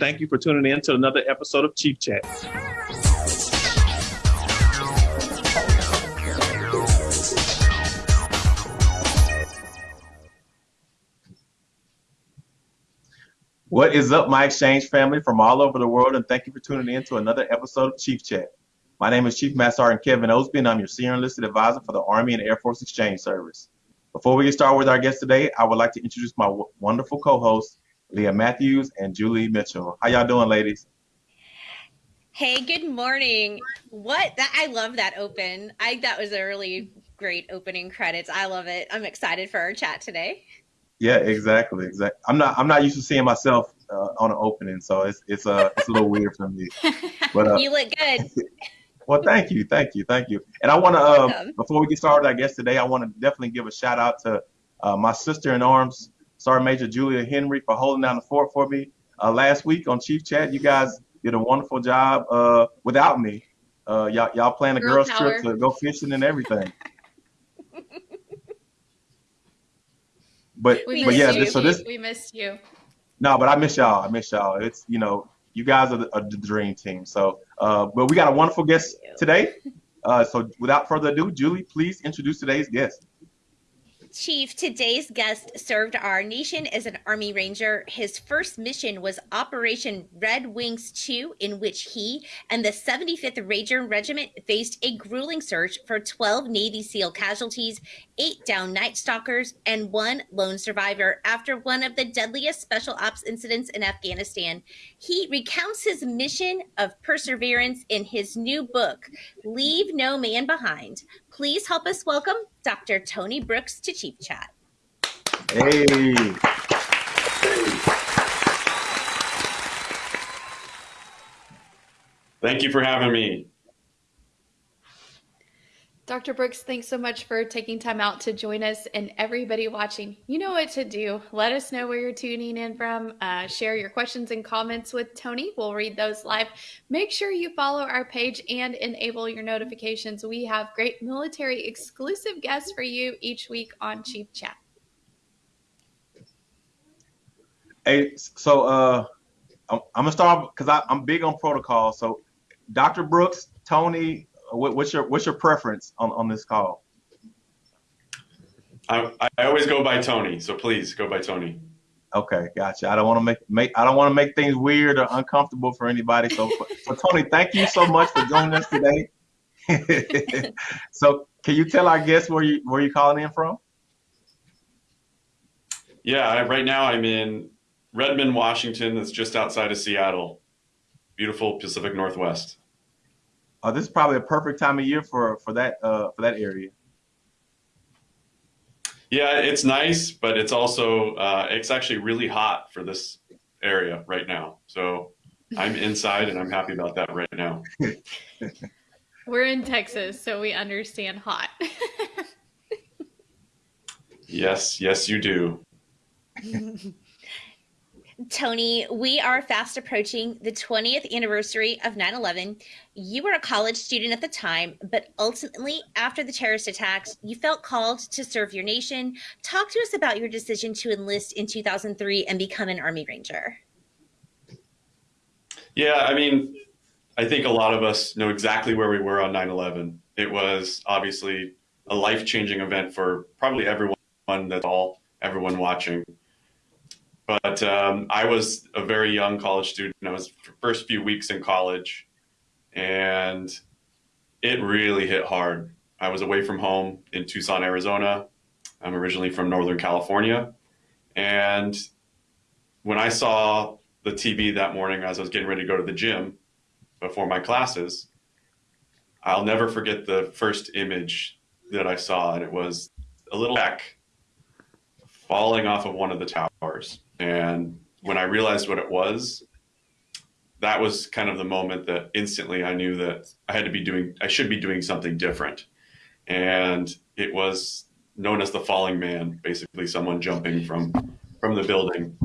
Thank you for tuning in to another episode of Chief Chat. What is up, my exchange family from all over the world, and thank you for tuning in to another episode of Chief Chat. My name is Chief Master Sergeant Kevin Osby, and I'm your Senior Enlisted Advisor for the Army and Air Force Exchange Service. Before we get started with our guest today, I would like to introduce my wonderful co-hosts, Leah Matthews and Julie Mitchell. How y'all doing, ladies? Hey, good morning. What that I love that open. I that was a really great opening credits. I love it. I'm excited for our chat today. Yeah, exactly, exactly. I'm not I'm not used to seeing myself uh, on an opening, so it's it's uh it's a little weird for me. But uh, you look good. well, thank you, thank you, thank you. And I want to uh, before we get started, I guess today I want to definitely give a shout out to uh, my sister in arms, Sergeant Major Julia Henry, for holding down the fort for me uh, last week on Chief Chat. You guys did a wonderful job uh, without me. Uh, y'all y'all planned a Girl girls power. trip to go fishing and everything. But we but yeah, you. so this we missed you. No, but I miss y'all. I miss y'all. It's you know you guys are the, are the dream team. So, uh, but we got a wonderful guest today. Uh, so without further ado, Julie, please introduce today's guest. Chief, today's guest served our nation as an Army Ranger. His first mission was Operation Red Wings 2, in which he and the 75th Ranger Regiment faced a grueling search for 12 Navy SEAL casualties, eight down Night Stalkers, and one lone survivor after one of the deadliest special ops incidents in Afghanistan. He recounts his mission of perseverance in his new book, Leave No Man Behind Please help us welcome Dr. Tony Brooks to Chief Chat. Hey. Thank you for having me. Dr. Brooks, thanks so much for taking time out to join us. And everybody watching, you know what to do. Let us know where you're tuning in from. Uh, share your questions and comments with Tony. We'll read those live. Make sure you follow our page and enable your notifications. We have great military exclusive guests for you each week on Chief Chat. Hey, so uh, I'm, I'm gonna start because I'm big on protocol. So, Dr. Brooks, Tony, what, what's your what's your preference on, on this call? I, I always go by Tony, so please go by Tony. Okay, gotcha. I don't want to make make I don't want to make things weird or uncomfortable for anybody. So, so Tony, thank you so much for joining us today. so, can you tell our guests where you where you calling in from? Yeah, right now I'm in Redmond, Washington. That's just outside of Seattle. Beautiful Pacific Northwest. Uh, this is probably a perfect time of year for for that uh, for that area. Yeah, it's nice, but it's also uh, it's actually really hot for this area right now. So I'm inside and I'm happy about that right now. We're in Texas, so we understand hot. yes, yes, you do. Tony, we are fast approaching the 20th anniversary of 9 11. You were a college student at the time, but ultimately, after the terrorist attacks, you felt called to serve your nation. Talk to us about your decision to enlist in 2003 and become an Army Ranger. Yeah, I mean, I think a lot of us know exactly where we were on 9 11. It was obviously a life changing event for probably everyone that's all, everyone watching. But um, I was a very young college student. I was first few weeks in college, and it really hit hard. I was away from home in Tucson, Arizona. I'm originally from Northern California, and when I saw the TV that morning as I was getting ready to go to the gym before my classes, I'll never forget the first image that I saw, and it was a little speck falling off of one of the towers. And when I realized what it was, that was kind of the moment that instantly I knew that I had to be doing, I should be doing something different. And it was known as the falling man, basically someone jumping from from the building.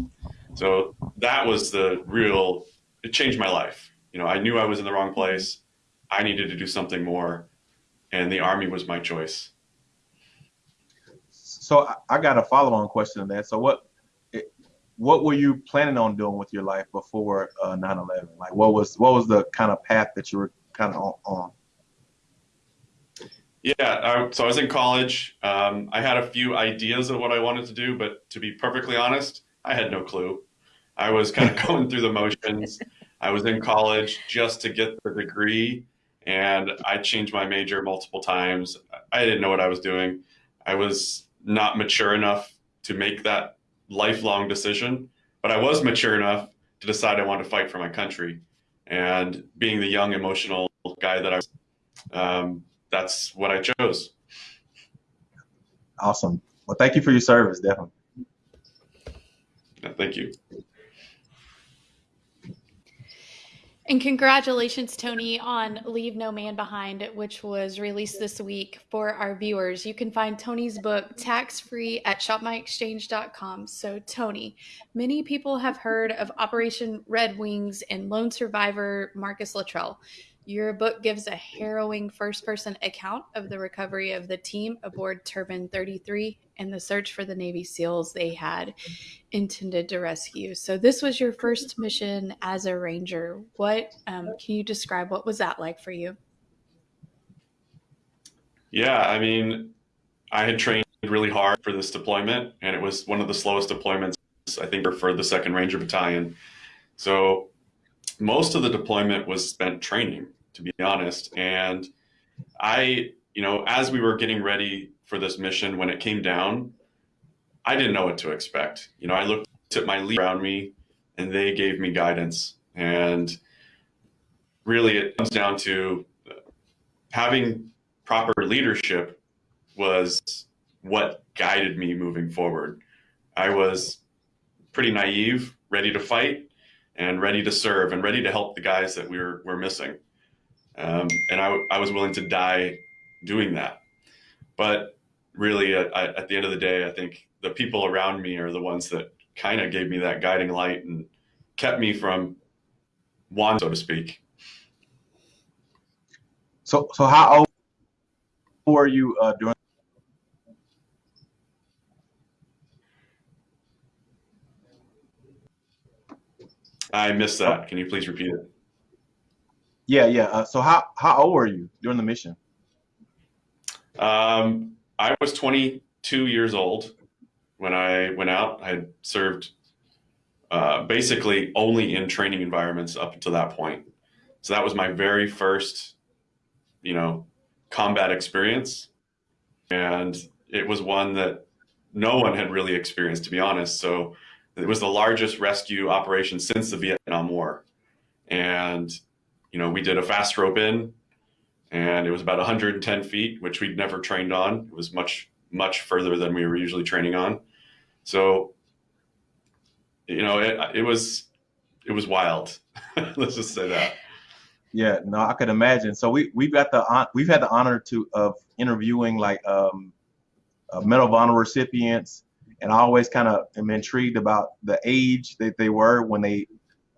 So that was the real, it changed my life. You know, I knew I was in the wrong place. I needed to do something more. And the army was my choice. So I got a follow on question on that. So what what were you planning on doing with your life before uh, 9/11? Like, what was what was the kind of path that you were kind of on? Yeah, I, so I was in college. Um, I had a few ideas of what I wanted to do, but to be perfectly honest, I had no clue. I was kind of going through the motions. I was in college just to get the degree, and I changed my major multiple times. I didn't know what I was doing. I was not mature enough to make that lifelong decision, but I was mature enough to decide I wanted to fight for my country. And being the young, emotional guy that I was, um, that's what I chose. Awesome. Well, thank you for your service, definitely. Yeah, thank you. And congratulations, Tony, on Leave No Man Behind, which was released this week for our viewers. You can find Tony's book tax free at shopmyexchange.com. So, Tony, many people have heard of Operation Red Wings and lone survivor Marcus Luttrell. Your book gives a harrowing first person account of the recovery of the team aboard Turbine 33 and the search for the Navy SEALs they had intended to rescue. So, this was your first mission as a Ranger. What um, can you describe? What was that like for you? Yeah, I mean, I had trained really hard for this deployment, and it was one of the slowest deployments, I think, for the 2nd Ranger Battalion. So, most of the deployment was spent training to be honest. And I, you know, as we were getting ready for this mission, when it came down, I didn't know what to expect. You know, I looked at my lead around me and they gave me guidance. And really, it comes down to having proper leadership was what guided me moving forward. I was pretty naive, ready to fight, and ready to serve, and ready to help the guys that we were, were missing. Um, and I, I was willing to die doing that. But really, at, at the end of the day, I think the people around me are the ones that kind of gave me that guiding light and kept me from one, so to speak. So, so how old were you uh, during? I missed that. Can you please repeat it? Yeah, yeah. Uh, so how how old were you during the mission? Um, I was 22 years old when I went out. I had served uh, basically only in training environments up until that point. So that was my very first, you know, combat experience, and it was one that no one had really experienced, to be honest. So it was the largest rescue operation since the Vietnam War, and you know, we did a fast rope in and it was about 110 feet, which we'd never trained on. It was much, much further than we were usually training on. So, you know, it, it was, it was wild. Let's just say that. Yeah, no, I could imagine. So we we've got the we've had the honor to of interviewing like um, uh, Medal of Honor recipients, and I always kind of am intrigued about the age that they were when they,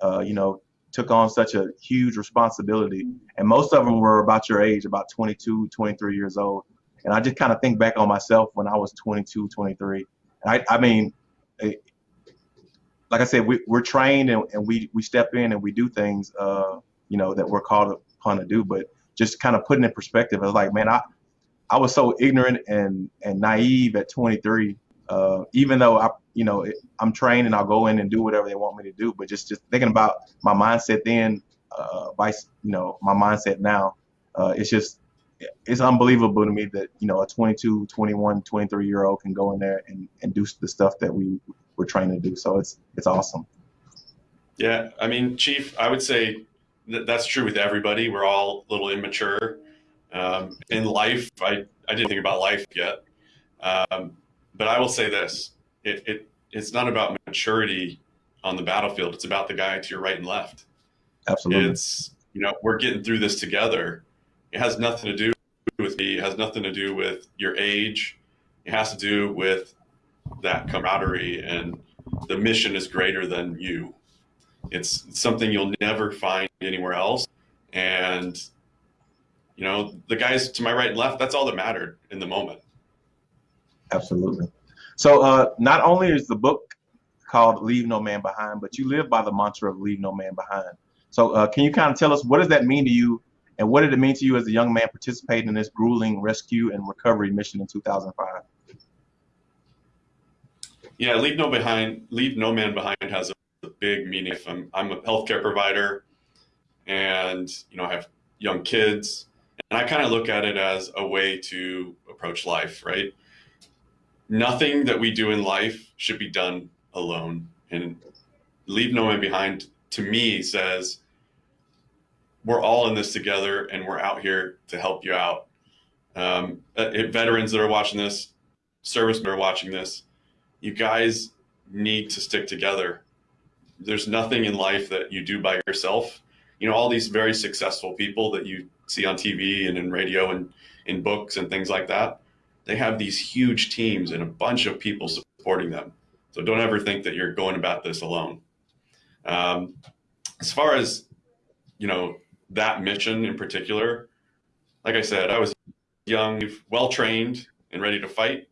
uh, you know, took on such a huge responsibility. And most of them were about your age, about 22, 23 years old. And I just kind of think back on myself when I was 22, 23. And I, I mean, it, like I said, we, we're trained and, and we, we step in and we do things, uh, you know, that we're called upon to do. But just kind of putting in perspective, I was like, man, I, I was so ignorant and, and naive at 23 uh, even though I, you know, I'm trained and I'll go in and do whatever they want me to do, but just just thinking about my mindset then, uh, vice, you know, my mindset now, uh, it's just it's unbelievable to me that you know a 22, 21, 23 year old can go in there and, and do the stuff that we were trained to do. So it's it's awesome. Yeah, I mean, Chief, I would say that that's true with everybody. We're all a little immature um, in life. I I didn't think about life yet. Um, but I will say this: it, it it's not about maturity on the battlefield. It's about the guy to your right and left. Absolutely. It's you know we're getting through this together. It has nothing to do with me. It has nothing to do with your age. It has to do with that camaraderie and the mission is greater than you. It's something you'll never find anywhere else. And you know, the guys to my right and left, that's all that mattered in the moment. Absolutely. So uh, not only is the book called Leave No Man Behind, but you live by the mantra of Leave No Man Behind. So, uh, can you kind of tell us what does that mean to you, and what did it mean to you as a young man participating in this grueling rescue and recovery mission in 2005? Yeah, Leave No Behind, Leave No Man Behind has a big meaning. I'm, I'm a healthcare provider, and you know I have young kids, and I kind of look at it as a way to approach life, right? Nothing that we do in life should be done alone. And Leave No Man Behind to me says we're all in this together and we're out here to help you out. Um, uh, veterans that are watching this, servicemen that are watching this, you guys need to stick together. There's nothing in life that you do by yourself. You know, all these very successful people that you see on TV and in radio and in books and things like that, they have these huge teams and a bunch of people supporting them. So don't ever think that you're going about this alone. Um, as far as, you know, that mission in particular, like I said, I was young, well trained, and ready to fight,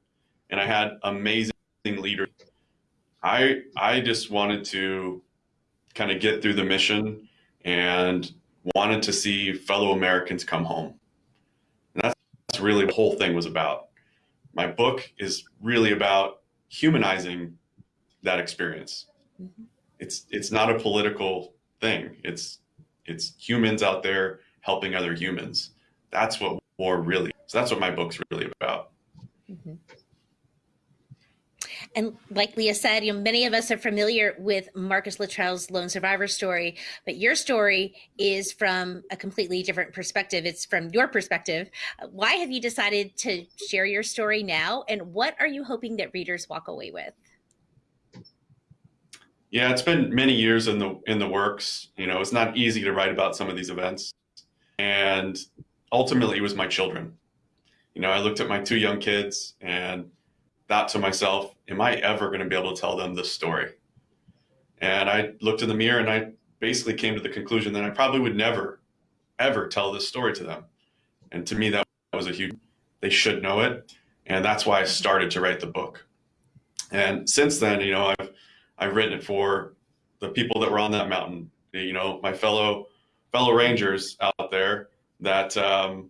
and I had amazing leaders. I I just wanted to kind of get through the mission and wanted to see fellow Americans come home. And that's, that's really the whole thing was about. My book is really about humanizing that experience. Mm-hmm. It's it's not a political thing. It's it's humans out there helping other humans. That's what war really. So that's what my book's really about. Mm-hmm. And like Leah said, you know, many of us are familiar with Marcus Luttrell's lone survivor story, but your story is from a completely different perspective. It's from your perspective. Why have you decided to share your story now, and what are you hoping that readers walk away with? Yeah, it's been many years in the in the works. You know, it's not easy to write about some of these events, and ultimately, it was my children. You know, I looked at my two young kids and thought to myself, "Am I ever going to be able to tell them this story?" And I looked in the mirror and I basically came to the conclusion that I probably would never, ever tell this story to them. And to me, that was a huge. They should know it, and that's why I started to write the book. And since then, you know, I've I've written it for the people that were on that mountain. You know, my fellow fellow rangers out there that um,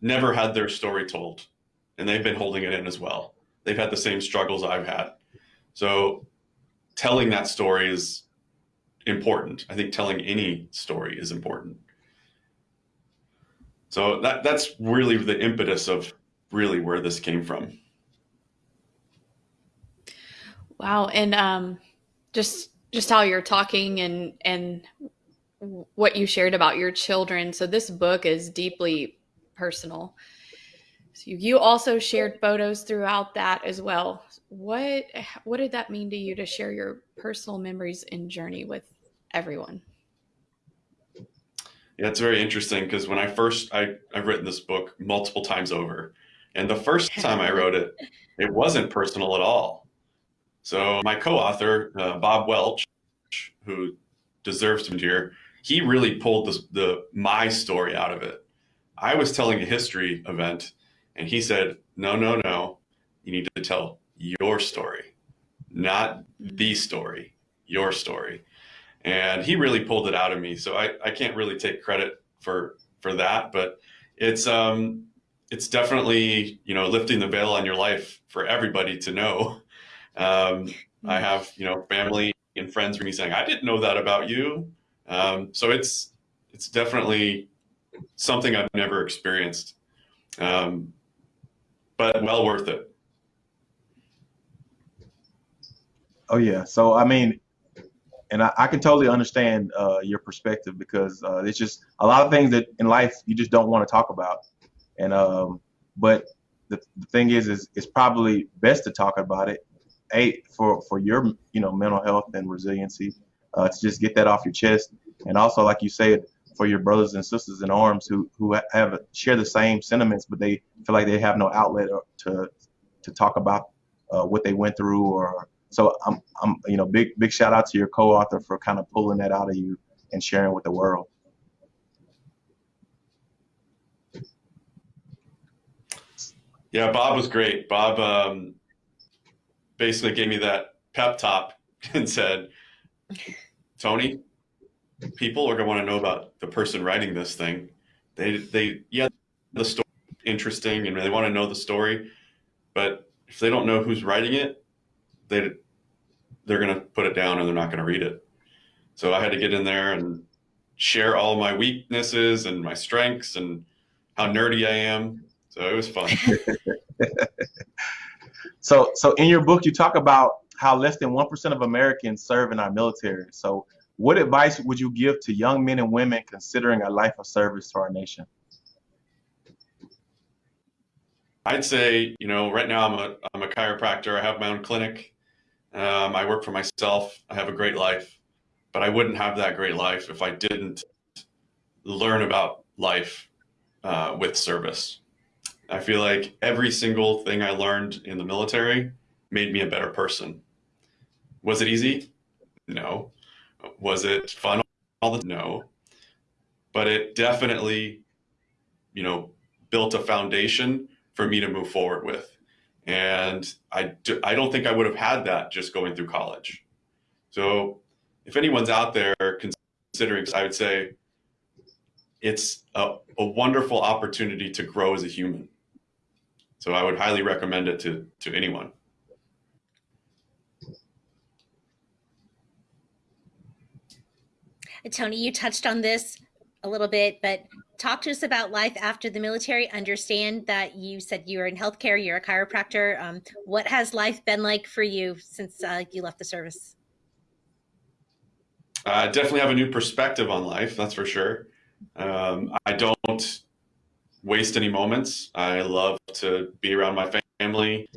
never had their story told, and they've been holding it in as well. They've had the same struggles I've had. So, telling that story is important. I think telling any story is important. So that that's really the impetus of really where this came from. Wow, and um, just just how you're talking and and what you shared about your children. So this book is deeply personal. So you also shared photos throughout that as well. What what did that mean to you to share your personal memories and journey with everyone? Yeah, it's very interesting because when I first I I've written this book multiple times over, and the first time I wrote it, it wasn't personal at all so my co-author, uh, Bob Welch, who deserves to be here, he really pulled the, the my story out of it. I was telling a history event, and he said, "No, no, no, you need to tell your story, not the story, your story." And he really pulled it out of me. So I, I can't really take credit for for that, but it's um it's definitely you know lifting the veil on your life for everybody to know um, I hmm. have, you know, family and friends for me saying, I didn't know that about you. Um, so it's, it's definitely something I've never experienced, um, but well worth it. Oh yeah. So, I mean, and I, I can totally understand uh, your perspective because uh, it's just a lot of things that in life you just don't want to talk about. And, um, but the, the thing is, is it's probably best to talk about it a for for your you know mental health and resiliency uh, to just get that off your chest, and also like you said for your brothers and sisters in arms who who have share the same sentiments, but they feel like they have no outlet to to talk about uh, what they went through or so I'm I'm you know big big shout out to your co-author for kind of pulling that out of you and sharing with the world. Yeah, Bob was great. Bob um, basically gave me that pep talk and said, Tony, people are going to want to know about the person writing this thing. They, they, yeah, the story interesting and they want to know the story, but if they don't know who's writing it, they, they're going to put it down and they're not going to read it. So I had to get in there and share all my weaknesses and my strengths and how nerdy I am. So it was fun. so, so in your book, you talk about how less than 1% of Americans serve in our military. So what advice would you give to young men and women considering a life of service to our nation? I'd say, you know, right now I'm a, I'm a chiropractor. I have my own clinic. Um, I work for myself. I have a great life, but I wouldn't have that great life if I didn't learn about life uh, with service. I feel like every single thing I learned in the military made me a better person. Was it easy? No. Was it fun all the no. But it definitely, you know, built a foundation for me to move forward with. And I, do, I don't think I would have had that just going through college. So if anyone's out there considering, I would say it's a, a wonderful opportunity to grow as a human. So I would highly recommend it to, to anyone. Tony, you touched on this a little bit, but talk to us about life after the military. Understand that you said you were in healthcare, you're a chiropractor. Um, what has life been like for you since uh, you left the service? I definitely have a new perspective on life, that's for sure. Um, I don't waste any moments. I love to be around my family.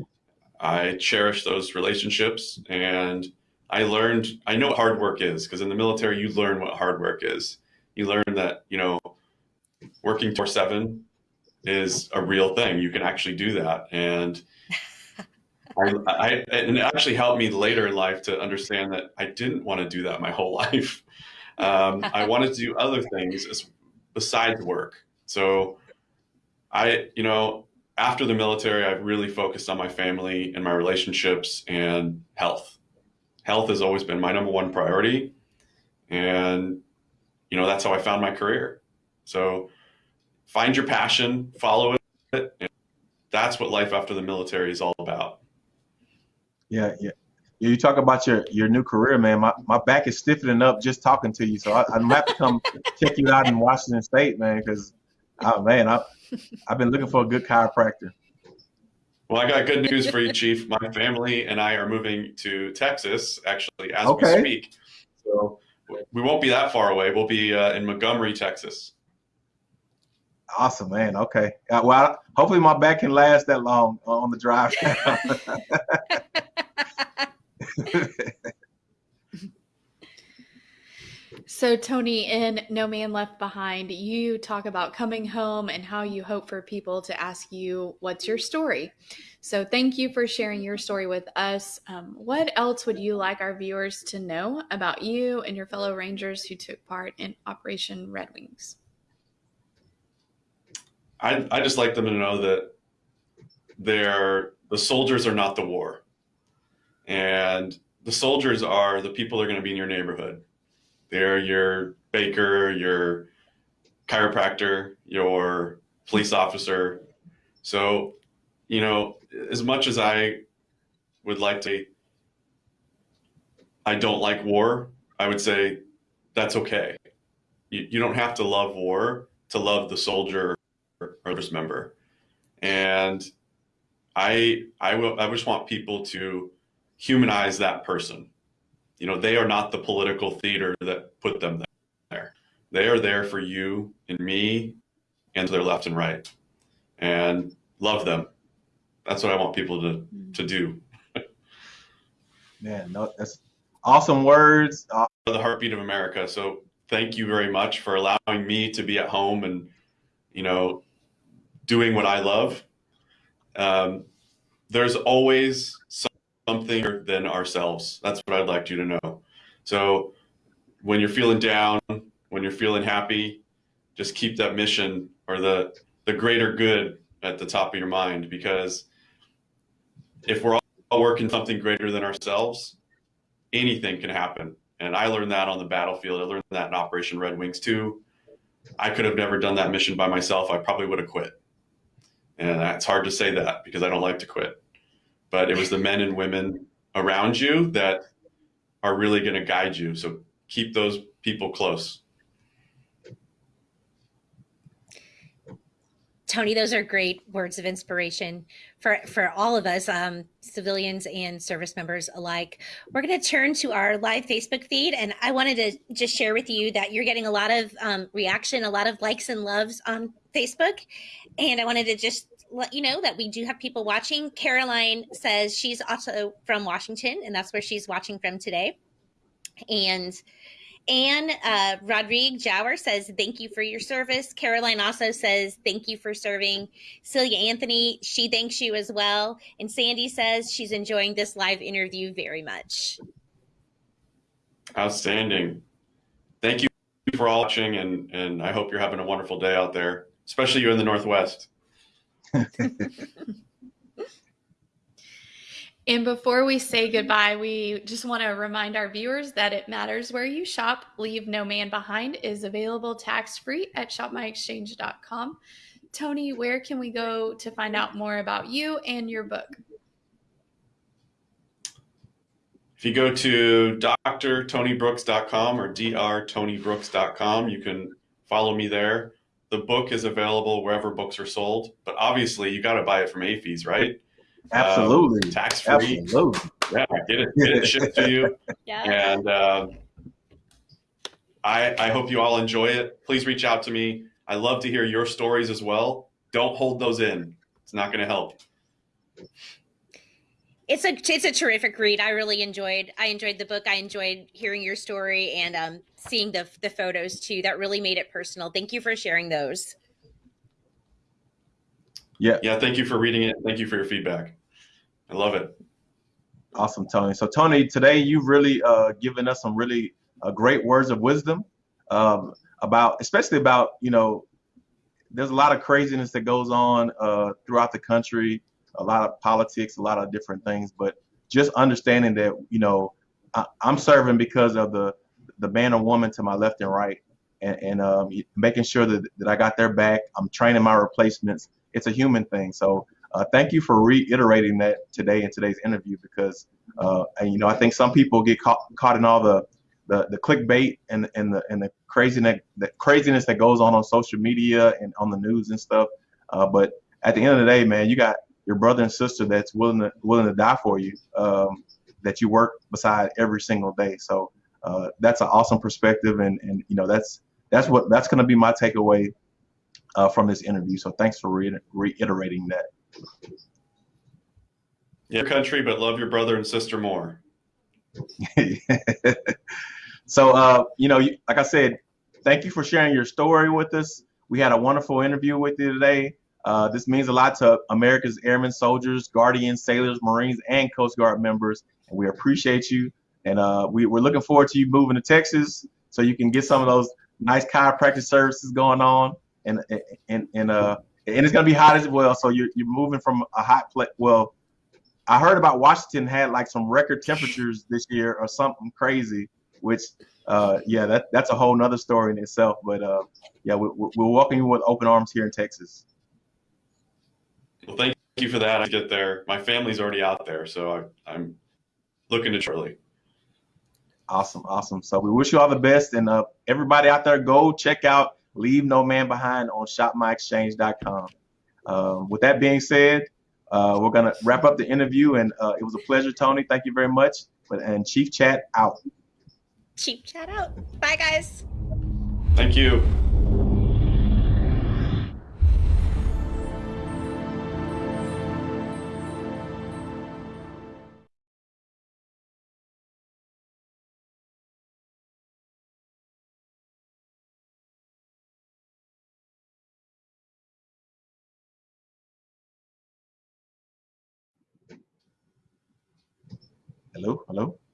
I cherish those relationships and I learned, I know what hard work is because in the military, you learn what hard work is. You learn that, you know, working for seven is a real thing. You can actually do that. And I, I, and it actually helped me later in life to understand that I didn't want to do that my whole life. Um, I wanted to do other things besides work. So I, you know, after the military, I've really focused on my family and my relationships and health health has always been my number one priority. And, you know, that's how I found my career. So find your passion, follow it. And that's what life after the military is all about. Yeah, yeah. You talk about your, your new career, man. My, my back is stiffening up just talking to you. So I, I'm have to come check you out in Washington State, man, because, oh, man, I, I've been looking for a good chiropractor. Well, I got good news for you, Chief. My family and I are moving to Texas, actually, as okay. we speak. So we won't be that far away. We'll be uh, in Montgomery, Texas. Awesome, man. Okay. Uh, well, hopefully my back can last that long on the drive. So, Tony, in No Man Left Behind, you talk about coming home and how you hope for people to ask you, What's your story? So, thank you for sharing your story with us. Um, what else would you like our viewers to know about you and your fellow Rangers who took part in Operation Red Wings? I, I just like them to know that they're the soldiers are not the war. And the soldiers are the people that are going to be in your neighborhood they're your baker, your chiropractor, your police officer. So, you know, as much as I would like to, I don't like war, I would say that's okay. You, you don't have to love war to love the soldier or service member. And I, I, will, I just want people to humanize that person you know, they are not the political theater that put them there. They are there for you and me and to their left and right and love them. That's what I want people to, to do. Man, no, that's awesome words. Uh, the heartbeat of America. So thank you very much for allowing me to be at home and, you know, doing what I love. Um, there's always some something than ourselves. That's what I'd like you to know. So when you're feeling down, when you're feeling happy, just keep that mission or the the greater good at the top of your mind because if we're all working something greater than ourselves, anything can happen. And I learned that on the battlefield. I learned that in Operation Red Wings too. I could have never done that mission by myself. I probably would have quit. And it's hard to say that because I don't like to quit. But it was the men and women around you that are really going to guide you. So keep those people close. Tony, those are great words of inspiration for for all of us, um, civilians and service members alike. We're going to turn to our live Facebook feed, and I wanted to just share with you that you're getting a lot of um, reaction, a lot of likes and loves on Facebook, and I wanted to just let you know that we do have people watching. Caroline says she's also from Washington, and that's where she's watching from today, and Anne uh, Rodrigue Jower says, Thank you for your service. Caroline also says, Thank you for serving. Celia Anthony, she thanks you as well. And Sandy says she's enjoying this live interview very much. Outstanding. Thank you for all watching, and, and I hope you're having a wonderful day out there, especially you in the Northwest. And before we say goodbye, we just want to remind our viewers that it matters where you shop. Leave No Man Behind is available tax free at shopmyexchange.com. Tony, where can we go to find out more about you and your book? If you go to drtonybrooks.com or drtonybrooks.com, you can follow me there. The book is available wherever books are sold, but obviously you got to buy it from AAFES, right? Absolutely. Um, tax free. Absolutely. Yeah, get it, get it shipped to you. Yeah. And uh, I, I hope you all enjoy it. Please reach out to me. I love to hear your stories as well. Don't hold those in. It's not going to help. It's a it's a terrific read. I really enjoyed I enjoyed the book. I enjoyed hearing your story and um, seeing the the photos too. That really made it personal. Thank you for sharing those. Yeah. Yeah. Thank you for reading it. Thank you for your feedback. I love it. Awesome, Tony. So, Tony, today you've really uh, given us some really uh, great words of wisdom um, about, especially about, you know, there's a lot of craziness that goes on uh, throughout the country, a lot of politics, a lot of different things, but just understanding that, you know, I, am serving because of the the man or woman to my left and right, and, and um, making sure that, that I got their back. I'm training my replacements. It's a human thing. So uh, thank you for reiterating that today in today's interview because, uh, and, you know, I think some people get caught, caught in all the, the, the clickbait and, and the and the craziness craziness that goes on on social media and on the news and stuff. Uh, but at the end of the day, man, you got your brother and sister that's willing to willing to die for you. Um, that you work beside every single day. So uh, that's an awesome perspective, and and you know that's that's what that's going to be my takeaway uh, from this interview. So thanks for re- reiterating that. Your country, but love your brother and sister more. so, uh, you know, like I said, thank you for sharing your story with us. We had a wonderful interview with you today. Uh, this means a lot to America's airmen, soldiers, guardians, sailors, Marines, and Coast Guard members, and we appreciate you. And uh, we, we're looking forward to you moving to Texas so you can get some of those nice chiropractic services going on, and and and uh, and it's gonna be hot as well. So you're you're moving from a hot place. Well, I heard about Washington had like some record temperatures this year or something crazy, which uh, yeah, that that's a whole nother story in itself. But uh, yeah, we, we'll you with open arms here in Texas. Well, thank you for that. I get there. My family's already out there, so I, I'm looking to shortly. Awesome, awesome. So we wish you all the best, and uh, everybody out there, go check out Leave No Man Behind on ShopMyExchange.com. Um, with that being said, uh, we're gonna wrap up the interview, and uh, it was a pleasure, Tony. Thank you very much. But and Chief Chat out. Chief Chat out. Bye, guys. Thank you. Hello.